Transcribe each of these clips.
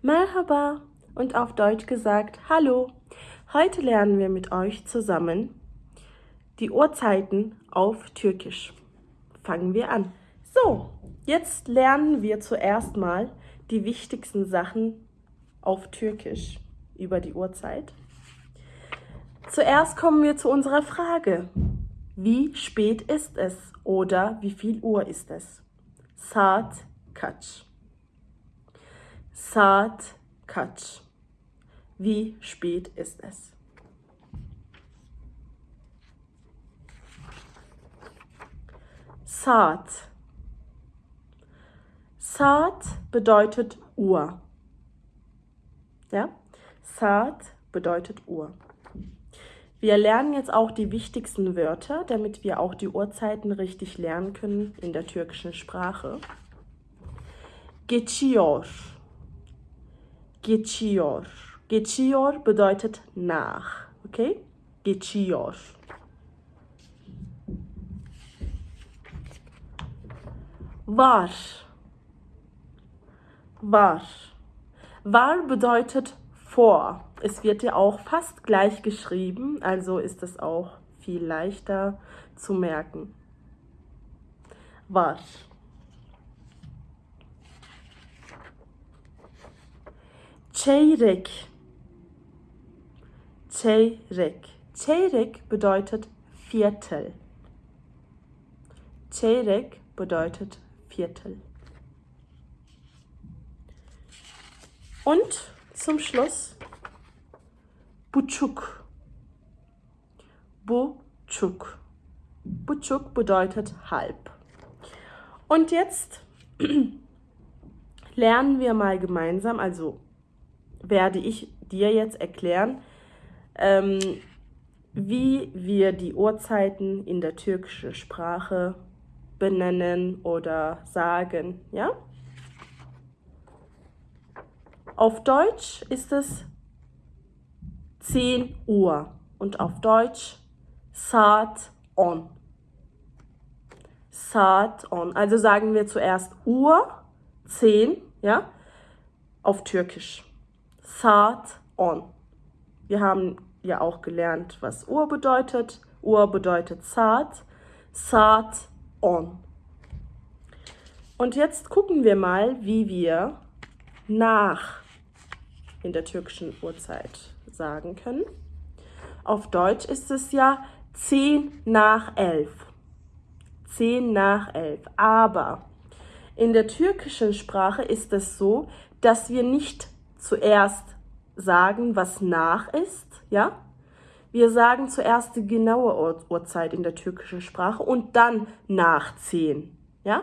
Merhaba und auf Deutsch gesagt Hallo. Heute lernen wir mit euch zusammen die Uhrzeiten auf Türkisch. Fangen wir an. So, jetzt lernen wir zuerst mal die wichtigsten Sachen auf Türkisch über die Uhrzeit. Zuerst kommen wir zu unserer Frage. Wie spät ist es oder wie viel Uhr ist es? Saat kaç? Saat kaç? Wie spät ist es? Saat. Saat bedeutet Uhr. Ja? Saat bedeutet Uhr. Wir lernen jetzt auch die wichtigsten Wörter, damit wir auch die Uhrzeiten richtig lernen können in der türkischen Sprache. Geçiyor. Geçiyor. Geçiyor bedeutet nach. Okay? Geçiyor. Var. Var. Var bedeutet vor. Es wird ja auch fast gleich geschrieben, also ist es auch viel leichter zu merken. Var. Çeyrek. Çeyrek. Çeyrek bedeutet Viertel. Çeyrek bedeutet Viertel. Und zum Schluss Buçuk. Buçuk. Buçuk bedeutet halb. Und jetzt lernen wir mal gemeinsam, also werde ich dir jetzt erklären, ähm, wie wir die Uhrzeiten in der türkischen Sprache benennen oder sagen, ja? Auf Deutsch ist es 10 Uhr und auf Deutsch Saat on. Saat on. Also sagen wir zuerst Uhr, 10, ja, auf Türkisch. Saat on. Wir haben ja auch gelernt, was Uhr bedeutet. Uhr bedeutet Saat. Saat on. Und jetzt gucken wir mal, wie wir nach in der türkischen Uhrzeit sagen können. Auf Deutsch ist es ja 10 nach 11. 10 nach 11. Aber in der türkischen Sprache ist es so, dass wir nicht zuerst sagen, was nach ist, ja? Wir sagen zuerst die genaue Uhrzeit in der türkischen Sprache und dann nach 10, ja?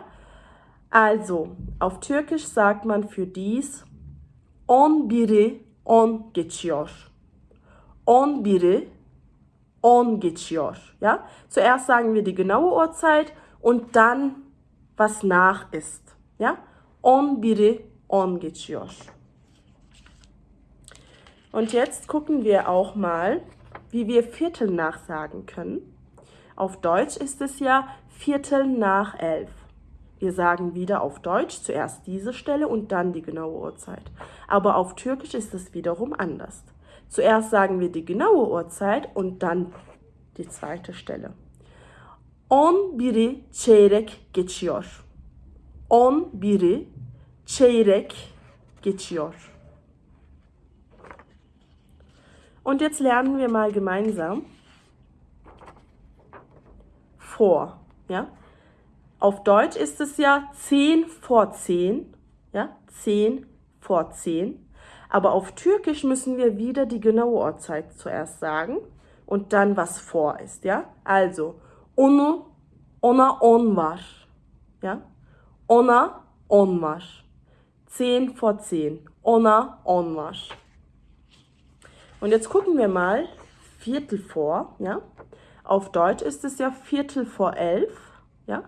Also, auf Türkisch sagt man für dies 11'i 10 geçiyor. 11'i 10 geçiyor. Ja? Zuerst sagen wir die genaue Uhrzeit und dann was nach ist. Ja? 11'i 10 geçiyor. Und jetzt gucken wir auch mal, wie wir Viertel nach sagen können. Auf Deutsch ist es ja Viertel nach elf. Wir sagen wieder auf Deutsch zuerst diese Stelle und dann die genaue Uhrzeit. Aber auf Türkisch ist es wiederum anders. Zuerst sagen wir die genaue Uhrzeit und dann die zweite Stelle. On biri çeyrek geçiyor. On biri çeyrek geçiyor. Und jetzt lernen wir mal gemeinsam vor. Ja? Auf Deutsch ist es ja 10 vor 10. Ja? 10 vor 10. Aber auf Türkisch müssen wir wieder die genaue Uhrzeit zuerst sagen und dann was vor ist, ja? Also, onu, ona on var, ja? Ona on var. 10 vor 10. Ona on var. Und jetzt gucken wir mal Viertel vor, ja? Auf Deutsch ist es ja Viertel vor elf, ja?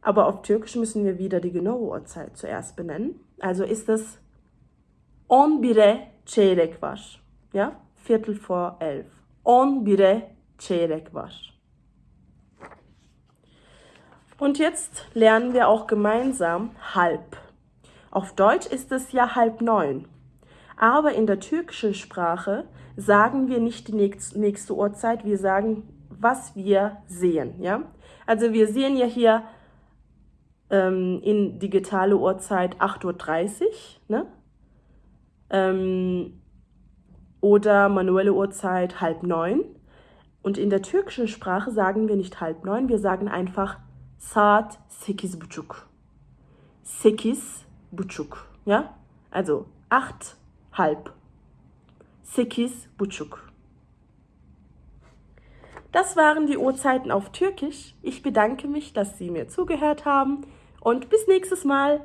Aber auf Türkisch müssen wir wieder die genaue Uhrzeit zuerst benennen. Also ist es 11'e çeyrek var. Ja? Viertel vor elf. 11'e çeyrek var. Und jetzt lernen wir auch gemeinsam halb. Auf Deutsch ist es ja halb neun. Aber in der türkischen Sprache sagen wir nicht die nächste Uhrzeit, wir sagen, was wir sehen. Ja? Also wir sehen ja hier ähm, in digitale Uhrzeit 8.30 Uhr ne? ähm, oder manuelle Uhrzeit halb neun. Und in der türkischen Sprache sagen wir nicht halb neun, wir sagen einfach saat sekiz buçuk. Sekiz buçuk. Ja? Also acht, halb. Sekiz buçuk. Das waren die Uhrzeiten auf Türkisch. Ich bedanke mich, dass Sie mir zugehört haben und bis nächstes Mal.